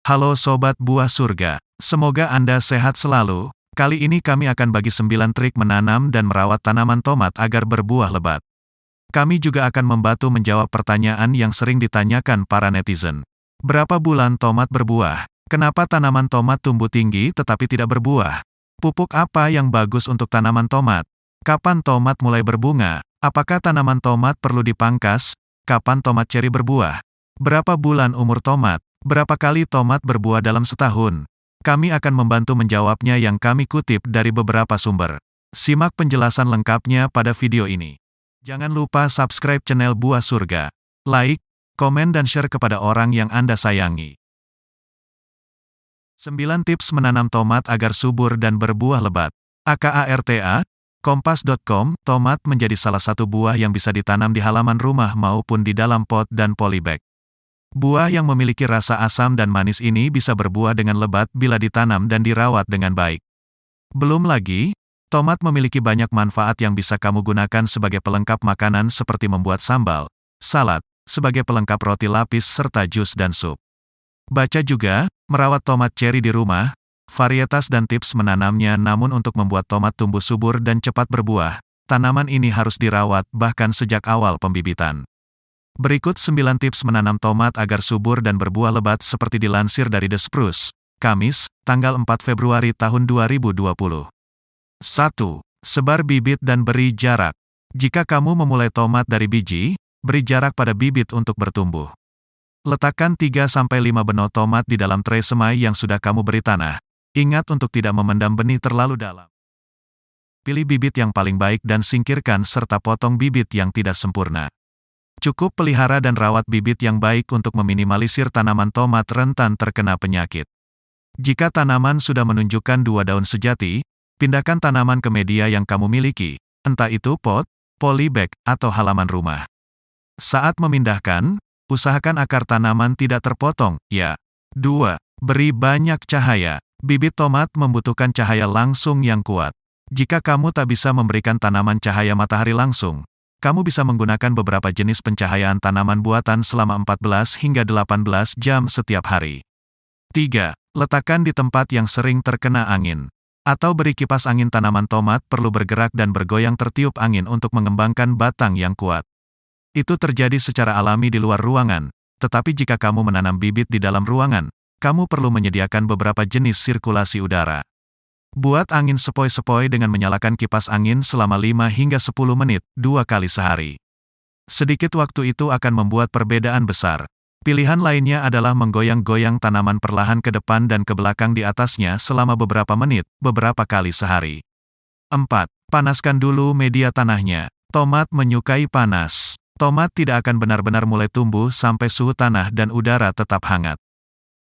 Halo Sobat Buah Surga, semoga Anda sehat selalu. Kali ini kami akan bagi 9 trik menanam dan merawat tanaman tomat agar berbuah lebat. Kami juga akan membantu menjawab pertanyaan yang sering ditanyakan para netizen. Berapa bulan tomat berbuah? Kenapa tanaman tomat tumbuh tinggi tetapi tidak berbuah? Pupuk apa yang bagus untuk tanaman tomat? Kapan tomat mulai berbunga? Apakah tanaman tomat perlu dipangkas? Kapan tomat ceri berbuah? Berapa bulan umur tomat? Berapa kali tomat berbuah dalam setahun? Kami akan membantu menjawabnya yang kami kutip dari beberapa sumber. Simak penjelasan lengkapnya pada video ini. Jangan lupa subscribe channel Buah Surga. Like, komen dan share kepada orang yang Anda sayangi. 9 tips menanam tomat agar subur dan berbuah lebat. AKARTA, Kompas.com, tomat menjadi salah satu buah yang bisa ditanam di halaman rumah maupun di dalam pot dan polybag. Buah yang memiliki rasa asam dan manis ini bisa berbuah dengan lebat bila ditanam dan dirawat dengan baik. Belum lagi, tomat memiliki banyak manfaat yang bisa kamu gunakan sebagai pelengkap makanan seperti membuat sambal, salad, sebagai pelengkap roti lapis serta jus dan sup. Baca juga, merawat tomat cherry di rumah, varietas dan tips menanamnya namun untuk membuat tomat tumbuh subur dan cepat berbuah, tanaman ini harus dirawat bahkan sejak awal pembibitan. Berikut 9 tips menanam tomat agar subur dan berbuah lebat seperti dilansir dari The Spruce, Kamis, tanggal 4 Februari tahun 2020. 1. Sebar bibit dan beri jarak. Jika kamu memulai tomat dari biji, beri jarak pada bibit untuk bertumbuh. Letakkan 3-5 benot tomat di dalam tray semai yang sudah kamu beri tanah. Ingat untuk tidak memendam benih terlalu dalam. Pilih bibit yang paling baik dan singkirkan serta potong bibit yang tidak sempurna. Cukup pelihara dan rawat bibit yang baik untuk meminimalisir tanaman tomat rentan terkena penyakit. Jika tanaman sudah menunjukkan dua daun sejati, pindahkan tanaman ke media yang kamu miliki, entah itu pot, polybag, atau halaman rumah. Saat memindahkan, usahakan akar tanaman tidak terpotong, ya. 2. Beri banyak cahaya. Bibit tomat membutuhkan cahaya langsung yang kuat. Jika kamu tak bisa memberikan tanaman cahaya matahari langsung, kamu bisa menggunakan beberapa jenis pencahayaan tanaman buatan selama 14 hingga 18 jam setiap hari. 3. Letakkan di tempat yang sering terkena angin. Atau beri kipas angin tanaman tomat perlu bergerak dan bergoyang tertiup angin untuk mengembangkan batang yang kuat. Itu terjadi secara alami di luar ruangan, tetapi jika kamu menanam bibit di dalam ruangan, kamu perlu menyediakan beberapa jenis sirkulasi udara. Buat angin sepoi-sepoi dengan menyalakan kipas angin selama 5 hingga 10 menit, dua kali sehari. Sedikit waktu itu akan membuat perbedaan besar. Pilihan lainnya adalah menggoyang-goyang tanaman perlahan ke depan dan ke belakang di atasnya selama beberapa menit, beberapa kali sehari. 4. Panaskan dulu media tanahnya. Tomat menyukai panas. Tomat tidak akan benar-benar mulai tumbuh sampai suhu tanah dan udara tetap hangat.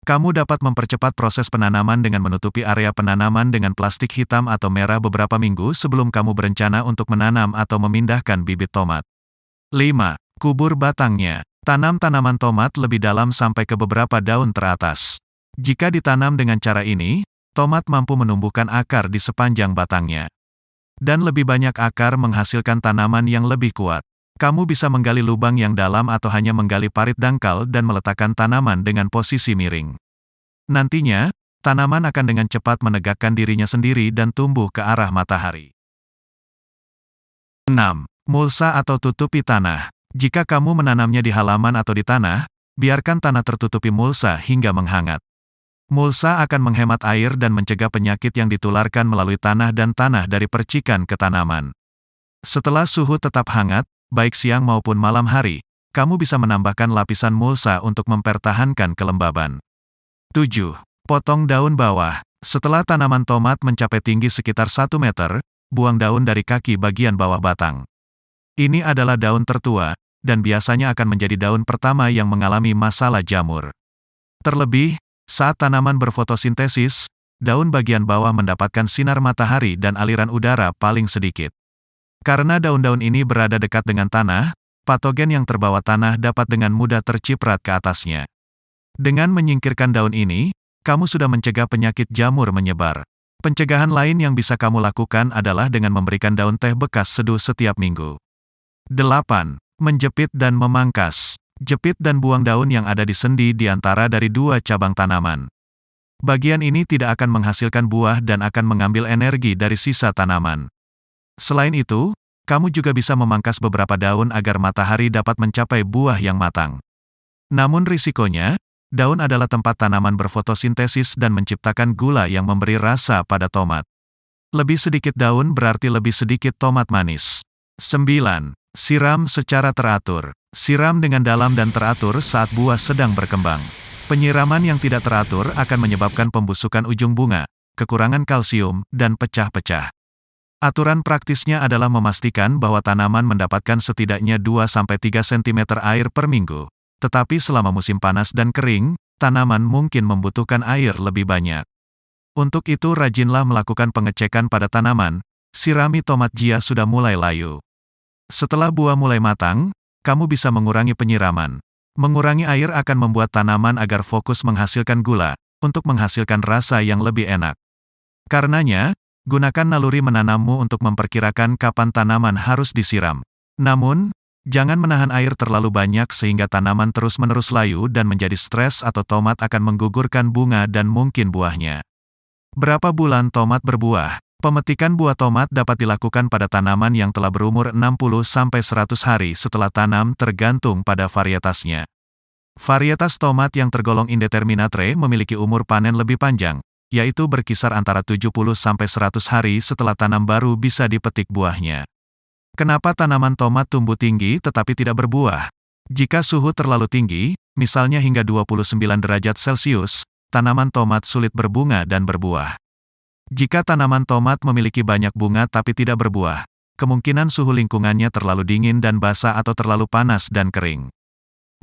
Kamu dapat mempercepat proses penanaman dengan menutupi area penanaman dengan plastik hitam atau merah beberapa minggu sebelum kamu berencana untuk menanam atau memindahkan bibit tomat. 5. Kubur batangnya. Tanam tanaman tomat lebih dalam sampai ke beberapa daun teratas. Jika ditanam dengan cara ini, tomat mampu menumbuhkan akar di sepanjang batangnya. Dan lebih banyak akar menghasilkan tanaman yang lebih kuat. Kamu bisa menggali lubang yang dalam atau hanya menggali parit dangkal dan meletakkan tanaman dengan posisi miring. Nantinya, tanaman akan dengan cepat menegakkan dirinya sendiri dan tumbuh ke arah matahari. 6. Mulsa atau tutupi tanah. Jika kamu menanamnya di halaman atau di tanah, biarkan tanah tertutupi mulsa hingga menghangat. Mulsa akan menghemat air dan mencegah penyakit yang ditularkan melalui tanah dan tanah dari percikan ke tanaman. Setelah suhu tetap hangat, baik siang maupun malam hari, kamu bisa menambahkan lapisan mulsa untuk mempertahankan kelembaban. 7. Potong daun bawah. Setelah tanaman tomat mencapai tinggi sekitar 1 meter, buang daun dari kaki bagian bawah batang. Ini adalah daun tertua, dan biasanya akan menjadi daun pertama yang mengalami masalah jamur. Terlebih, saat tanaman berfotosintesis, daun bagian bawah mendapatkan sinar matahari dan aliran udara paling sedikit. Karena daun-daun ini berada dekat dengan tanah, patogen yang terbawa tanah dapat dengan mudah terciprat ke atasnya. Dengan menyingkirkan daun ini, kamu sudah mencegah penyakit jamur menyebar. Pencegahan lain yang bisa kamu lakukan adalah dengan memberikan daun teh bekas seduh setiap minggu. 8. Menjepit dan memangkas. Jepit dan buang daun yang ada di sendi di antara dari dua cabang tanaman. Bagian ini tidak akan menghasilkan buah dan akan mengambil energi dari sisa tanaman. Selain itu, kamu juga bisa memangkas beberapa daun agar matahari dapat mencapai buah yang matang. Namun risikonya, daun adalah tempat tanaman berfotosintesis dan menciptakan gula yang memberi rasa pada tomat. Lebih sedikit daun berarti lebih sedikit tomat manis. 9. Siram secara teratur. Siram dengan dalam dan teratur saat buah sedang berkembang. Penyiraman yang tidak teratur akan menyebabkan pembusukan ujung bunga, kekurangan kalsium, dan pecah-pecah. Aturan praktisnya adalah memastikan bahwa tanaman mendapatkan setidaknya 2-3 cm air per minggu. Tetapi selama musim panas dan kering, tanaman mungkin membutuhkan air lebih banyak. Untuk itu rajinlah melakukan pengecekan pada tanaman, sirami tomat jia sudah mulai layu. Setelah buah mulai matang, kamu bisa mengurangi penyiraman. Mengurangi air akan membuat tanaman agar fokus menghasilkan gula, untuk menghasilkan rasa yang lebih enak. Karenanya, gunakan naluri menanammu untuk memperkirakan kapan tanaman harus disiram. Namun, jangan menahan air terlalu banyak sehingga tanaman terus-menerus layu dan menjadi stres atau tomat akan menggugurkan bunga dan mungkin buahnya. Berapa bulan tomat berbuah? Pemetikan buah tomat dapat dilakukan pada tanaman yang telah berumur 60-100 hari setelah tanam tergantung pada varietasnya. Varietas tomat yang tergolong indeterminate memiliki umur panen lebih panjang, yaitu berkisar antara 70-100 hari setelah tanam baru bisa dipetik buahnya. Kenapa tanaman tomat tumbuh tinggi tetapi tidak berbuah? Jika suhu terlalu tinggi, misalnya hingga 29 derajat Celcius, tanaman tomat sulit berbunga dan berbuah. Jika tanaman tomat memiliki banyak bunga tapi tidak berbuah, kemungkinan suhu lingkungannya terlalu dingin dan basah atau terlalu panas dan kering.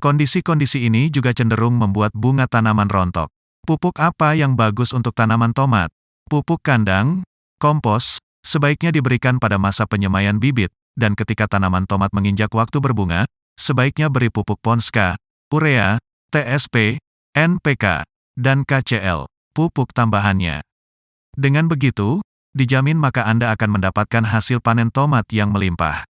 Kondisi-kondisi ini juga cenderung membuat bunga tanaman rontok. Pupuk apa yang bagus untuk tanaman tomat? Pupuk kandang, kompos, sebaiknya diberikan pada masa penyemaian bibit, dan ketika tanaman tomat menginjak waktu berbunga, sebaiknya beri pupuk Ponska, urea, TSP, NPK, dan KCL, pupuk tambahannya. Dengan begitu, dijamin maka Anda akan mendapatkan hasil panen tomat yang melimpah.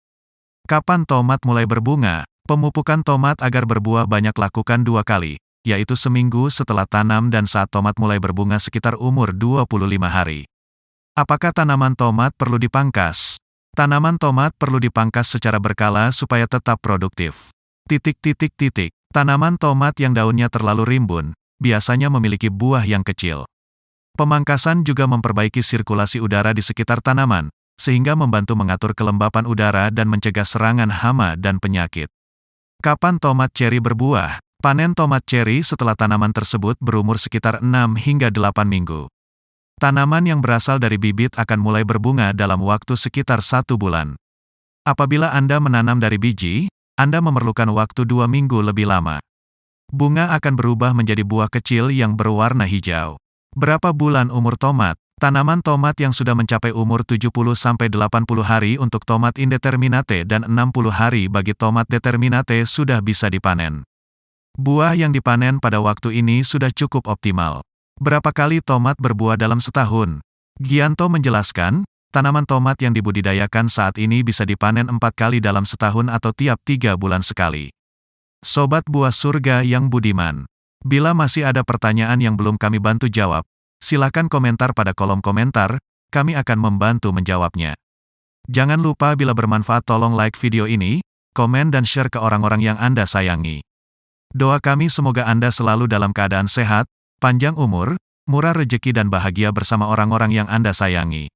Kapan tomat mulai berbunga? Pemupukan tomat agar berbuah banyak lakukan dua kali, yaitu seminggu setelah tanam dan saat tomat mulai berbunga sekitar umur 25 hari. Apakah tanaman tomat perlu dipangkas? Tanaman tomat perlu dipangkas secara berkala supaya tetap produktif. Titik-titik-titik. Tanaman tomat yang daunnya terlalu rimbun, biasanya memiliki buah yang kecil. Pemangkasan juga memperbaiki sirkulasi udara di sekitar tanaman, sehingga membantu mengatur kelembapan udara dan mencegah serangan hama dan penyakit. Kapan tomat ceri berbuah? Panen tomat ceri setelah tanaman tersebut berumur sekitar 6 hingga 8 minggu. Tanaman yang berasal dari bibit akan mulai berbunga dalam waktu sekitar satu bulan. Apabila Anda menanam dari biji, Anda memerlukan waktu dua minggu lebih lama. Bunga akan berubah menjadi buah kecil yang berwarna hijau. Berapa bulan umur tomat? Tanaman tomat yang sudah mencapai umur 70-80 hari untuk tomat indeterminate dan 60 hari bagi tomat determinate sudah bisa dipanen. Buah yang dipanen pada waktu ini sudah cukup optimal. Berapa kali tomat berbuah dalam setahun? Gianto menjelaskan, tanaman tomat yang dibudidayakan saat ini bisa dipanen empat kali dalam setahun atau tiap tiga bulan sekali. Sobat buah surga yang budiman. Bila masih ada pertanyaan yang belum kami bantu jawab, silakan komentar pada kolom komentar, kami akan membantu menjawabnya. Jangan lupa bila bermanfaat tolong like video ini, komen dan share ke orang-orang yang Anda sayangi. Doa kami semoga Anda selalu dalam keadaan sehat, panjang umur, murah rejeki dan bahagia bersama orang-orang yang Anda sayangi.